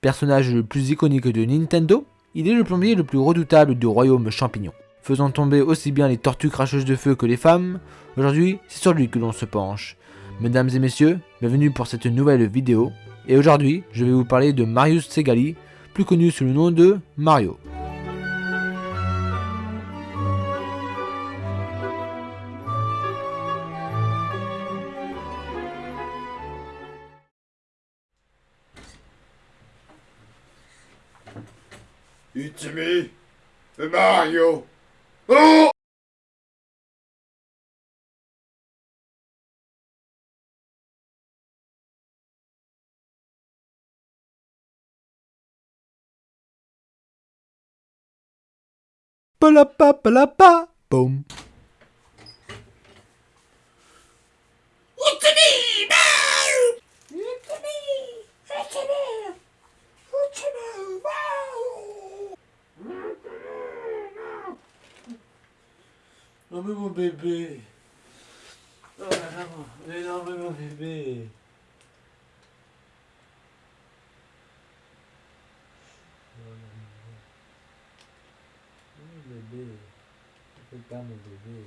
Personnage le plus iconique de Nintendo, il est le plombier le plus redoutable du royaume champignon. Faisant tomber aussi bien les tortues cracheuses de feu que les femmes, aujourd'hui c'est sur lui que l'on se penche. Mesdames et messieurs, bienvenue pour cette nouvelle vidéo, et aujourd'hui je vais vous parler de Marius Segali, plus connu sous le nom de Mario. It's me, Mario. Oh! Palapa palapa, Non mais mon bébé. Oh là là, mais non mais mon bébé. Mon bébé. Regarde mon bébé.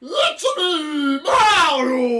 Let's be Mario!